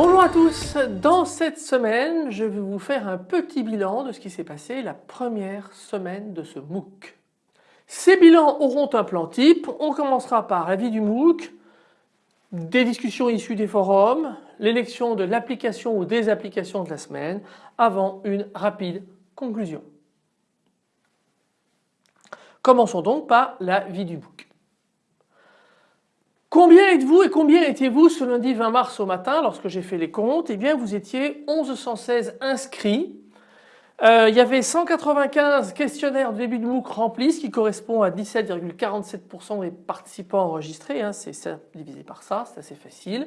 Bonjour à tous, dans cette semaine je vais vous faire un petit bilan de ce qui s'est passé la première semaine de ce MOOC. Ces bilans auront un plan type, on commencera par l'avis du MOOC, des discussions issues des forums, l'élection de l'application ou des applications de la semaine avant une rapide conclusion. Commençons donc par la vie du MOOC. Combien êtes-vous et combien étiez-vous ce lundi 20 mars au matin lorsque j'ai fait les comptes? Eh bien vous étiez 1116 inscrits. Euh, il y avait 195 questionnaires de début de MOOC remplis ce qui correspond à 17,47% des participants enregistrés. Hein, c'est ça divisé par ça, c'est assez facile.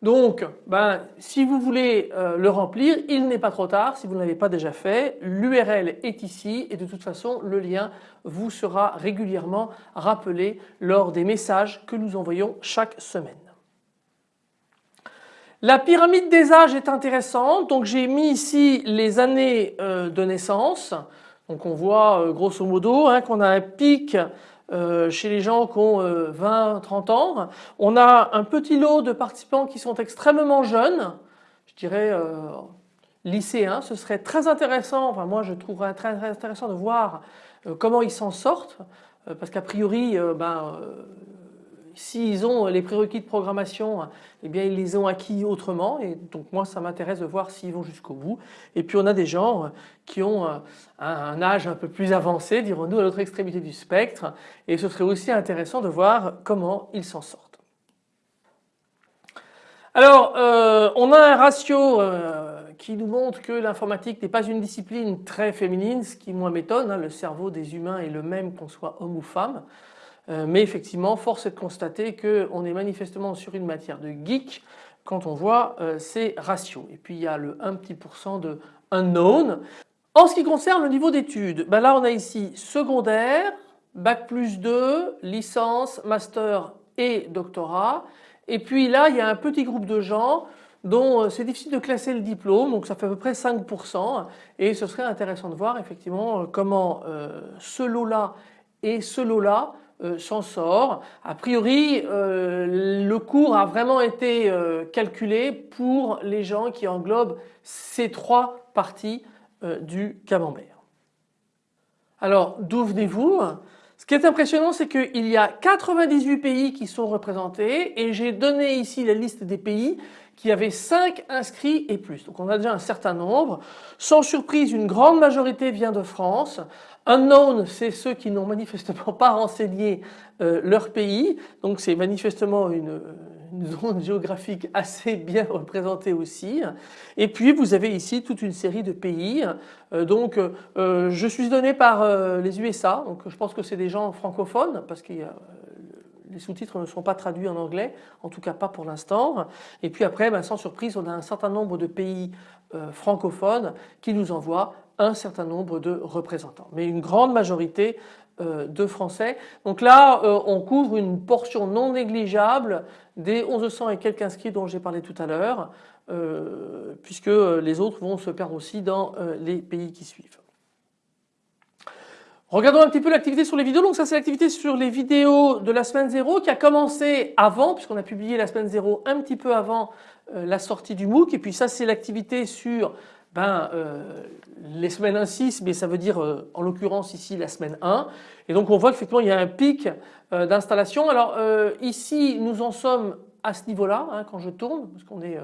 Donc ben, si vous voulez euh, le remplir, il n'est pas trop tard si vous ne l'avez pas déjà fait. L'URL est ici et de toute façon le lien vous sera régulièrement rappelé lors des messages que nous envoyons chaque semaine. La pyramide des âges est intéressante donc j'ai mis ici les années euh, de naissance. Donc on voit euh, grosso modo hein, qu'on a un pic euh, chez les gens qui ont 20-30 ans. On a un petit lot de participants qui sont extrêmement jeunes, je dirais lycéens. Ce serait très intéressant, enfin moi je trouverais très intéressant de voir comment ils s'en sortent parce qu'a priori ben, S'ils ont les prérequis de programmation, eh bien ils les ont acquis autrement et donc moi ça m'intéresse de voir s'ils vont jusqu'au bout. Et puis on a des gens qui ont un âge un peu plus avancé, dirons-nous, à l'autre extrémité du spectre et ce serait aussi intéressant de voir comment ils s'en sortent. Alors euh, on a un ratio euh, qui nous montre que l'informatique n'est pas une discipline très féminine, ce qui moi m'étonne, hein. le cerveau des humains est le même qu'on soit homme ou femme. Euh, mais effectivement force est de constater qu'on est manifestement sur une matière de geek quand on voit euh, ces ratios. Et puis il y a le 1 petit pourcent de unknown. En ce qui concerne le niveau d'études, ben là on a ici secondaire, bac plus 2, licence, master et doctorat. Et puis là il y a un petit groupe de gens dont euh, c'est difficile de classer le diplôme, donc ça fait à peu près 5% et ce serait intéressant de voir effectivement comment ce lot-là et ce lot-là euh, s'en sort. A priori, euh, le cours a vraiment été euh, calculé pour les gens qui englobent ces trois parties du camembert. Alors d'où venez-vous? Ce qui est impressionnant c'est qu'il y a 98 pays qui sont représentés et j'ai donné ici la liste des pays qui avaient 5 inscrits et plus. Donc on a déjà un certain nombre. Sans surprise une grande majorité vient de France Unknown, c'est ceux qui n'ont manifestement pas renseigné euh, leur pays, donc c'est manifestement une, zone géographique assez bien représentée aussi. Et puis vous avez ici toute une série de pays. Euh, donc euh, je suis donné par les USA, donc je pense que c'est des gens francophones parce que les sous-titres ne sont pas traduits en anglais, en tout cas pas pour l'instant. Et puis après, ben, sans surprise, on a un certain nombre de pays francophones qui nous envoient un certain nombre de représentants, mais une grande majorité euh, de Français. Donc là, euh, on couvre une portion non négligeable des 1100 et quelques inscrits dont j'ai parlé tout à l'heure, euh, puisque les autres vont se perdre aussi dans les pays qui suivent. Regardons un petit peu l'activité sur les vidéos. Donc ça c'est l'activité sur les vidéos de la semaine 0 qui a commencé avant puisqu'on a publié la semaine 0 un petit peu avant la sortie du MOOC et puis ça c'est l'activité sur ben, euh, les semaines 1-6, mais ça veut dire euh, en l'occurrence ici la semaine 1. Et donc on voit qu'effectivement il y a un pic euh, d'installation. Alors ici nous en sommes à ce niveau-là hein, quand je tourne parce qu'on est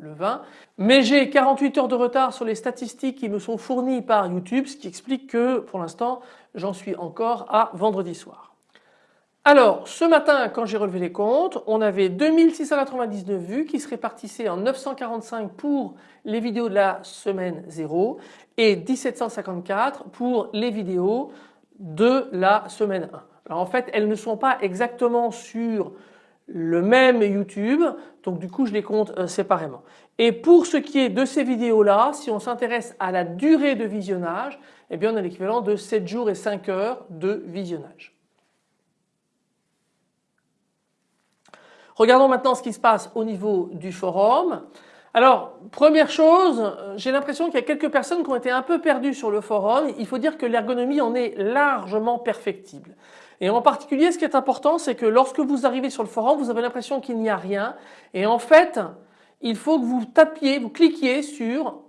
le, 20. Mais j'ai 48 heures de retard sur les statistiques qui me sont fournies par YouTube ce qui explique que pour l'instant j'en suis encore à vendredi soir. Alors ce matin quand j'ai relevé les comptes on avait 2699 vues qui se répartissaient en 945 pour les vidéos de la semaine 0 et 1754 pour les vidéos de la semaine 1. Alors en fait elles ne sont pas exactement sur le même YouTube donc du coup je les compte euh, séparément. Et pour ce qui est de ces vidéos là si on s'intéresse à la durée de visionnage eh bien on a l'équivalent de 7 jours et 5 heures de visionnage. Regardons maintenant ce qui se passe au niveau du forum. Alors, première chose, j'ai l'impression qu'il y a quelques personnes qui ont été un peu perdues sur le forum. Il faut dire que l'ergonomie en est largement perfectible. Et en particulier, ce qui est important, c'est que lorsque vous arrivez sur le forum, vous avez l'impression qu'il n'y a rien. Et en fait, il faut que vous tapiez, vous cliquiez sur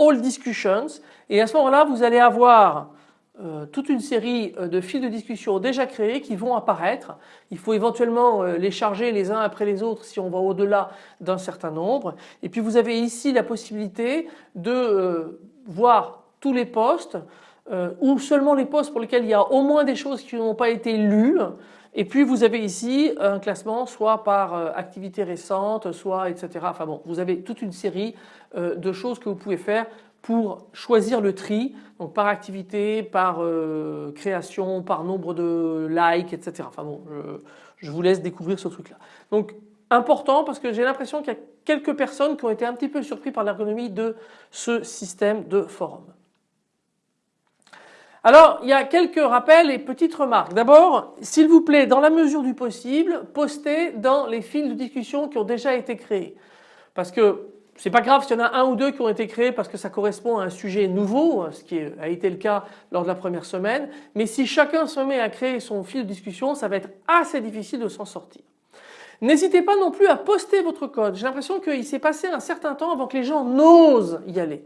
All Discussions. Et à ce moment-là, vous allez avoir euh, toute une série euh, de fils de discussion déjà créés qui vont apparaître. Il faut éventuellement euh, les charger les uns après les autres si on va au-delà d'un certain nombre. Et puis vous avez ici la possibilité de voir tous les postes ou seulement les postes pour lesquels il y a au moins des choses qui n'ont pas été lues. Et puis vous avez ici un classement soit par activité récente, soit etc. Enfin bon, vous avez toute une série de choses que vous pouvez faire pour choisir le tri, donc par activité, par euh, création, par nombre de likes, etc. Enfin bon, je, vous laisse découvrir ce truc-là. Donc important parce que j'ai l'impression qu'il y a quelques personnes qui ont été un petit peu surpris par l'ergonomie de ce système de forum. Alors, il y a quelques rappels et petites remarques. D'abord, s'il vous plaît, dans la mesure du possible, postez dans les fils de discussion qui ont déjà été créés. Parce que c'est pas grave s'il y en a un ou deux qui ont été créés parce que ça correspond à un sujet nouveau, ce qui a été le cas lors de la première semaine, mais si chacun se met à créer son fil de discussion, ça va être assez difficile de s'en sortir. N'hésitez pas non plus à poster votre code. J'ai l'impression qu'il s'est passé un certain temps avant que les gens n'osent y aller.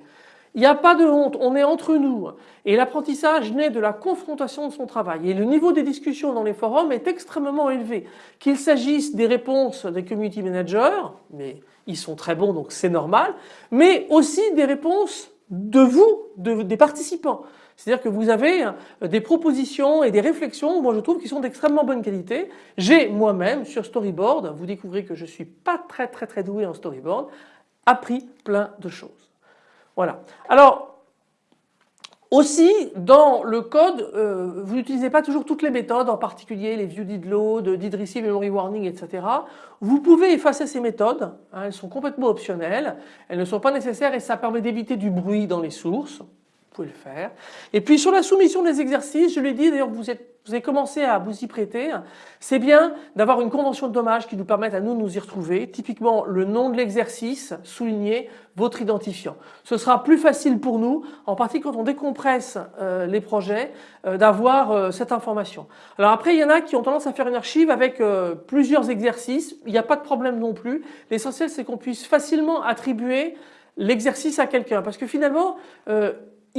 Il n'y a pas de honte, on est entre nous. Et l'apprentissage naît de la confrontation de son travail. Et le niveau des discussions dans les forums est extrêmement élevé. Qu'il s'agisse des réponses des community managers, mais ils sont très bons donc c'est normal, mais aussi des réponses de vous, des participants. C'est-à-dire que vous avez euh, des propositions et des réflexions, moi je trouve, qui sont d'extrêmement bonne qualité. J'ai moi-même sur Storyboard, vous découvrez que je ne suis pas très très très doué en Storyboard, appris plein de choses. Voilà. Alors aussi, dans le code, euh, vous n'utilisez pas toujours toutes les méthodes, en particulier les view did memory warning, etc. Vous pouvez effacer ces méthodes, hein, elles sont complètement optionnelles, elles ne sont pas nécessaires et ça permet d'éviter du bruit dans les sources. Le faire. Et puis sur la soumission des exercices, je l'ai dit, d'ailleurs vous êtes vous avez commencé à vous y prêter, c'est bien d'avoir une convention de dommages qui nous permette à nous de nous y retrouver, typiquement le nom de l'exercice, souligner votre identifiant. Ce sera plus facile pour nous, en particulier quand on décompresse euh, les projets, euh, d'avoir euh, cette information. Alors après il y en a qui ont tendance à faire une archive avec plusieurs exercices, il n'y a pas de problème non plus, l'essentiel c'est qu'on puisse facilement attribuer l'exercice à quelqu'un parce que finalement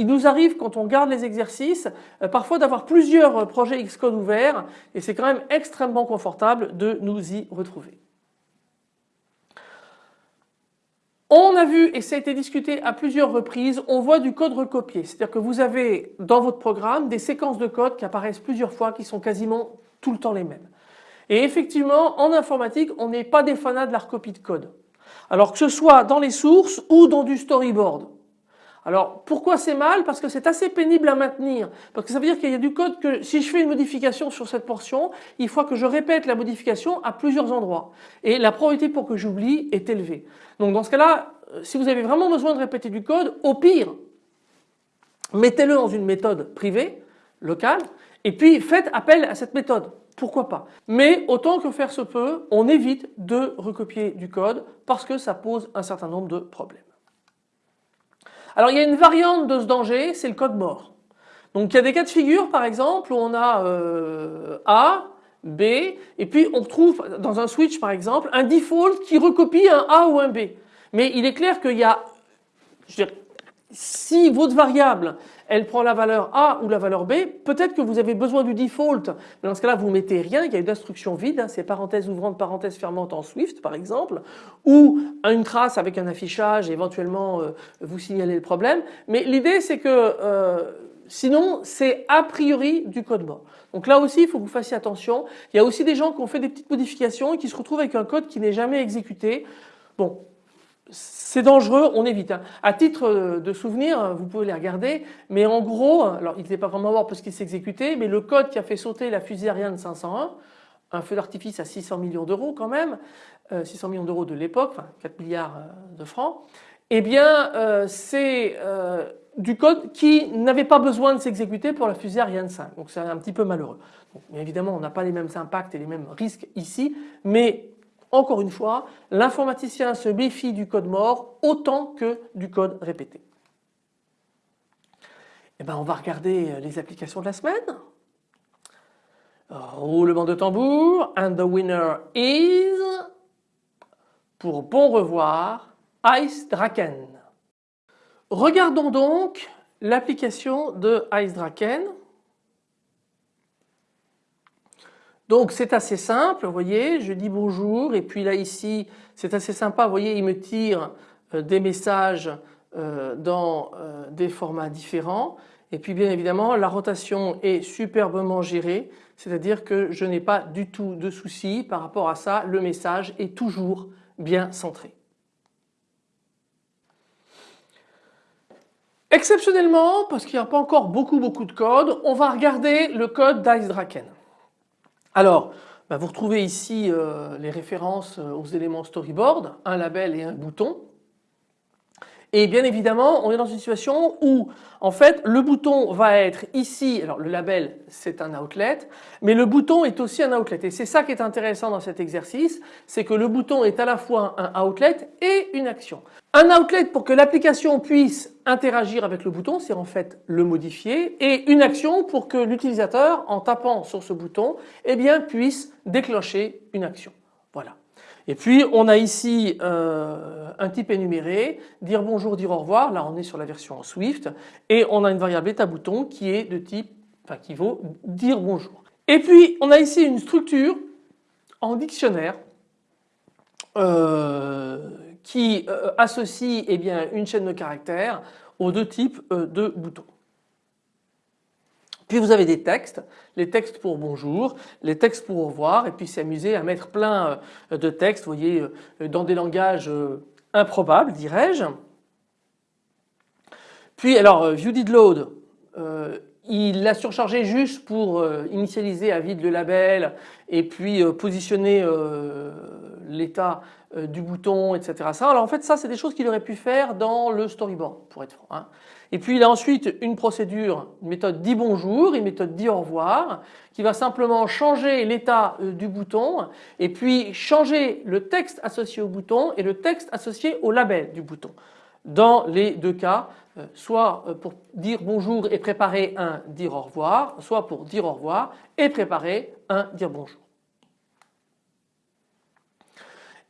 il nous arrive quand on garde les exercices euh, parfois d'avoir plusieurs projets Xcode ouverts et c'est quand même extrêmement confortable de nous y retrouver. On a vu, et ça a été discuté à plusieurs reprises, on voit du code recopié. C'est-à-dire que vous avez dans votre programme des séquences de code qui apparaissent plusieurs fois, qui sont quasiment tout le temps les mêmes. Et effectivement, en informatique, on n'est pas des fanats de la recopie de code. Alors que ce soit dans les sources ou dans du storyboard. Alors pourquoi c'est mal? Parce que c'est assez pénible à maintenir. Parce que ça veut dire qu'il y a du code que si je fais une modification sur cette portion, il faut que je répète la modification à plusieurs endroits. Et la probabilité pour que j'oublie est élevée. Donc dans ce cas-là, euh, si vous avez vraiment besoin de répéter du code, au pire, mettez-le dans une méthode privée, locale, et puis faites appel à cette méthode. Pourquoi pas? Mais autant que faire se peut, on évite de recopier du code parce que ça pose un certain nombre de problèmes. Alors il y a une variante de ce danger, c'est le code mort. Donc il y a des cas de figure par exemple où on a euh, A, B et puis on trouve dans un switch par exemple un default qui recopie un A ou un B. Mais il est clair qu'il y a, si votre variable elle prend la valeur A ou la valeur B, peut-être que vous avez besoin du default, mais dans ce cas-là vous mettez rien, il y a une instruction vide, hein, c'est parenthèse ouvrante, parenthèse fermante en Swift par exemple, ou une trace avec un affichage, éventuellement euh, vous signalez le problème, mais l'idée c'est que euh, sinon c'est a priori du code mort. Donc là aussi il faut que vous fassiez attention, il y a aussi des gens qui ont fait des petites modifications et qui se retrouvent avec un code qui n'est jamais exécuté. Bon, c'est dangereux, on évite. Hein. À titre de souvenir, vous pouvez les regarder, mais en gros, alors il n'était pas vraiment mort parce qu'il exécuté, mais le code qui a fait sauter la fusée Ariane 501, un feu d'artifice à 600 millions d'euros quand même, 600 euh, millions d'euros de l'époque, enfin 4 milliards euh, de francs, eh bien euh, c'est du code qui n'avait pas besoin de s'exécuter pour la fusée Ariane 5. Donc c'est un petit peu malheureux. évidemment on n'a pas les mêmes impacts et les mêmes risques ici, mais Encore une fois, l'informaticien se méfie du code mort autant que du code répété. Eh ben, on va regarder les applications de la semaine. Roulement de tambour. And the winner is, pour bon revoir, Ice Draken. Regardons donc l'application de Ice Draken. Donc c'est assez simple, vous voyez, je dis bonjour et puis là ici c'est assez sympa, vous voyez il me tire euh, des messages euh, dans euh, des formats différents et puis bien évidemment la rotation est superbement gérée, c'est-à-dire que je n'ai pas du tout de soucis par rapport à ça, le message est toujours bien centré. Exceptionnellement, parce qu'il n'y a pas encore beaucoup beaucoup de code, on va regarder le code d'IceDraken. Alors, bah, vous retrouvez ici euh, les références euh, aux éléments storyboard, un label et un bouton. Et bien évidemment, on est dans une situation où en fait le bouton va être ici, alors le label c'est un outlet, mais le bouton est aussi un outlet. Et c'est ça qui est intéressant dans cet exercice, c'est que le bouton est à la fois un outlet et une action. Un outlet pour que l'application puisse interagir avec le bouton, c'est en fait le modifier, et une action pour que l'utilisateur en tapant sur ce bouton eh bien, puisse déclencher une action. Voilà. Et puis on a ici euh, un type énuméré, dire bonjour, dire au revoir, là on est sur la version Swift, et on a une variable état bouton qui est de type, enfin qui vaut dire bonjour. Et puis on a ici une structure en dictionnaire euh, qui euh, associe eh bien, une chaîne de caractères aux deux types de boutons. Puis vous avez des textes, les textes pour bonjour, les textes pour au revoir et puis s'amuser à mettre plein euh, de textes, vous voyez, euh, dans des langages euh, improbables dirais-je. Puis alors ViewDidLoad, il l'a surchargé juste pour initialiser à vide le label et puis positionner l'état du bouton etc. Alors en fait ça c'est des choses qu'il aurait pu faire dans le storyboard pour être franc. Hein. Et puis il a ensuite une procédure, une méthode dit bonjour, une méthode dit au revoir, qui va simplement changer l'état euh, du bouton et puis changer le texte associé au bouton et le texte associé au label du bouton. Dans les deux cas, euh, soit euh, pour dire bonjour et préparer un dire au revoir, soit pour dire au revoir et préparer un dire bonjour.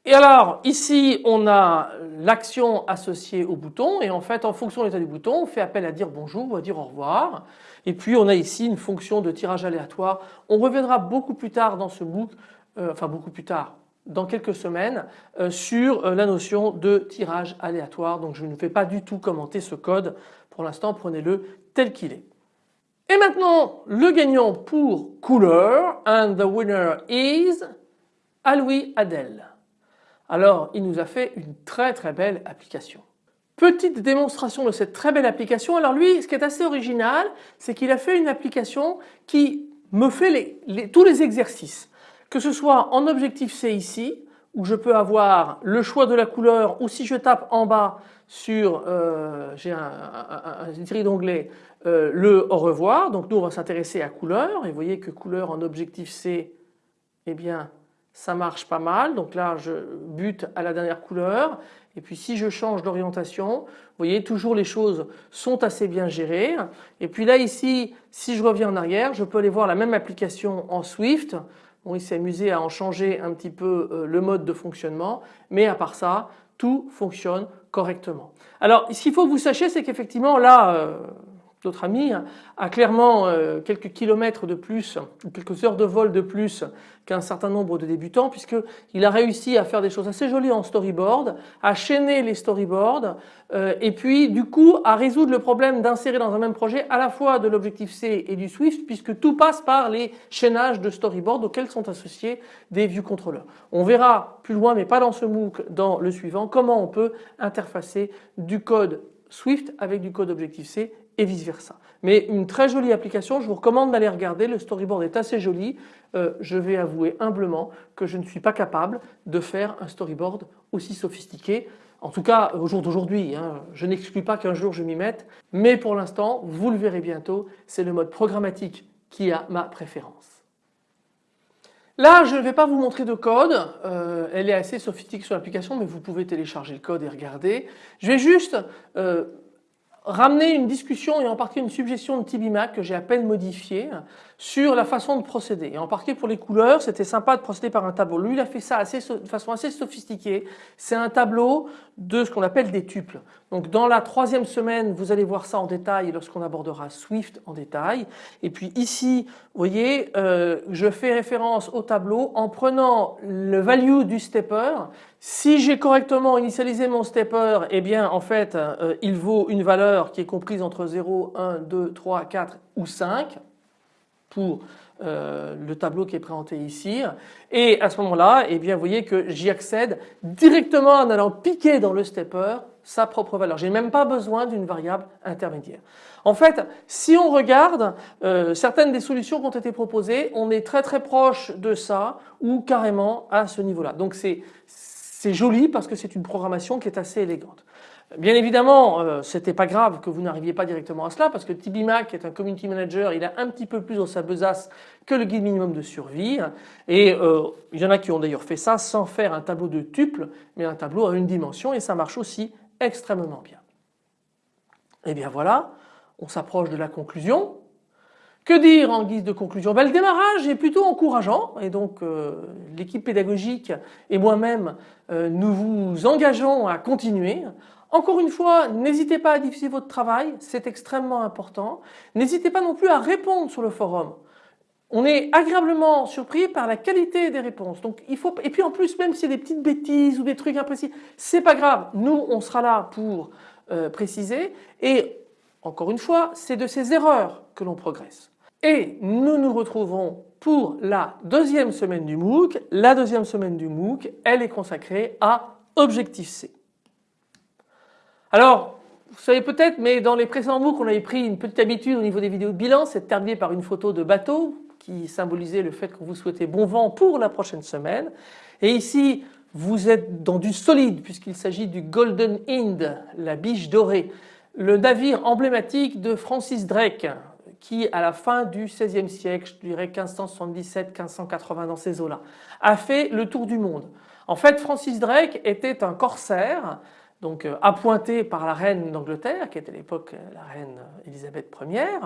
Et alors ici on a l'action associée au bouton et en fait en fonction de l'état du bouton on fait appel à dire bonjour ou à dire au revoir et puis on a ici une fonction de tirage aléatoire. On reviendra beaucoup plus tard dans ce book, euh, enfin beaucoup plus tard dans quelques semaines euh, sur euh, la notion de tirage aléatoire donc je ne vais pas du tout commenter ce code pour l'instant prenez-le tel qu'il est. Et maintenant le gagnant pour couleur and the winner is Aloui Adel. Alors il nous a fait une très très belle application. Petite démonstration de cette très belle application. Alors lui ce qui est assez original c'est qu'il a fait une application qui me fait tous les exercices. Que ce soit en objectif C ici où je peux avoir le choix de la couleur ou si je tape en bas sur, euh, j'ai un, un, d'onglet, euh, le au revoir. Donc nous on va s'intéresser à couleur et vous voyez que couleur en objectif C, eh bien ça marche pas mal. Donc là, je bute à la dernière couleur. Et puis si je change d'orientation, vous voyez toujours les choses sont assez bien gérées. Et puis là ici, si je reviens en arrière, je peux aller voir la même application en Swift. Bon, il s'est amusé à en changer un petit peu euh, le mode de fonctionnement, mais à part ça, tout fonctionne correctement. Alors ce qu'il faut que vous sachiez, c'est qu'effectivement là, euh, notre ami a clairement euh, quelques kilomètres de plus, quelques heures de vol de plus qu'un certain nombre de débutants puisqu'il a réussi à faire des choses assez jolies en storyboard, à chaîner les storyboards euh, et puis du coup à résoudre le problème d'insérer dans un même projet à la fois de l'objectif C et du Swift puisque tout passe par les chaînages de storyboard auxquels sont associés des view controllers. On verra plus loin mais pas dans ce MOOC, dans le suivant, comment on peut interfacer du code Swift avec du code Objective C et vice versa. Mais une très jolie application, je vous recommande d'aller regarder, le storyboard est assez joli. Euh, je vais avouer humblement que je ne suis pas capable de faire un storyboard aussi sophistiqué. En tout cas au jour d'aujourd'hui, hein. je n'exclus pas qu'un jour je m'y mette, mais pour l'instant, vous le verrez bientôt, c'est le mode programmatique qui a ma préférence. Là je ne vais pas vous montrer de code, euh, elle est assez sophistiquée sur l'application mais vous pouvez télécharger le code et regarder. Je vais juste euh, ramener une discussion et en partie une suggestion de TBMac que j'ai à peine modifiée sur la façon de procéder. Et en partie pour les couleurs, c'était sympa de procéder par un tableau. Lui, il a fait ça assez, de façon assez sophistiquée. C'est un tableau de ce qu'on appelle des tuples. Donc dans la troisième semaine, vous allez voir ça en détail lorsqu'on abordera Swift en détail. Et puis ici, vous voyez, euh, je fais référence au tableau en prenant le value du stepper. Si j'ai correctement initialisé mon stepper, eh bien en fait, euh, il vaut une valeur qui est comprise entre 0, 1, 2, 3, 4 ou 5 pour euh, le tableau qui est présenté ici et à ce moment-là eh bien vous voyez que j'y accède directement en allant piquer dans le stepper sa propre valeur. J'ai même pas besoin d'une variable intermédiaire. En fait si on regarde euh, certaines des solutions qui ont été proposées on est très très proche de ça ou carrément à ce niveau-là. Donc c'est joli parce que c'est une programmation qui est assez élégante. Bien évidemment, euh, c'était pas grave que vous n'arriviez pas directement à cela parce que TBMac est un community manager, il a un petit peu plus dans sa besace que le guide minimum de survie et euh, il y en a qui ont d'ailleurs fait ça sans faire un tableau de tuple mais un tableau à une dimension et ça marche aussi extrêmement bien. Et eh bien voilà, on s'approche de la conclusion. Que dire en guise de conclusion? Ben, Le démarrage est plutôt encourageant et donc euh, l'équipe pédagogique et moi-même nous vous engageons à continuer. Encore une fois, n'hésitez pas à diffuser votre travail, c'est extrêmement important. N'hésitez pas non plus à répondre sur le forum. On est agréablement surpris par la qualité des réponses. Donc il faut et puis en plus même s'il y a des petites bêtises ou des trucs imprécis, c'est pas grave. Nous on sera là pour euh, préciser et encore une fois, c'est de ces erreurs que l'on progresse. Et nous nous retrouvons pour la deuxième semaine du MOOC. La deuxième semaine du MOOC, elle est consacrée à Objectif C. Alors, vous savez peut-être, mais dans les précédents MOOC, on avait pris une petite habitude au niveau des vidéos de bilan, c'est de terminer par une photo de bateau qui symbolisait le fait que vous souhaitez bon vent pour la prochaine semaine. Et ici, vous êtes dans du solide puisqu'il s'agit du Golden Hind, la biche dorée, le navire emblématique de Francis Drake qui à la fin du XVIe siècle, je dirais 1577-1580 dans ces eaux-là, a fait le tour du monde. En fait Francis Drake était un corsaire donc euh, appointé par la reine d'Angleterre qui était à l'époque euh, la reine Elisabeth Ier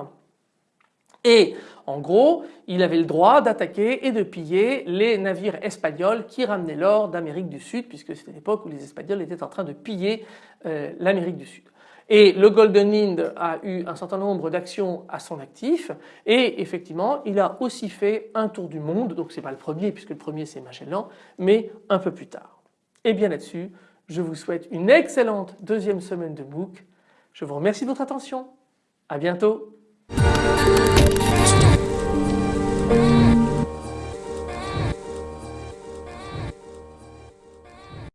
et en gros il avait le droit d'attaquer et de piller les navires espagnols qui ramenaient l'or d'Amérique du Sud puisque c'était l'époque où les Espagnols étaient en train de piller euh, l'Amérique du Sud. Et le Golden Hind a eu un certain nombre d'actions à son actif et effectivement il a aussi fait un tour du monde, donc c'est pas le premier puisque le premier c'est Magellan, mais un peu plus tard. Et bien là-dessus je vous souhaite une excellente deuxième semaine de MOOC. Je vous remercie de votre attention. À bientôt.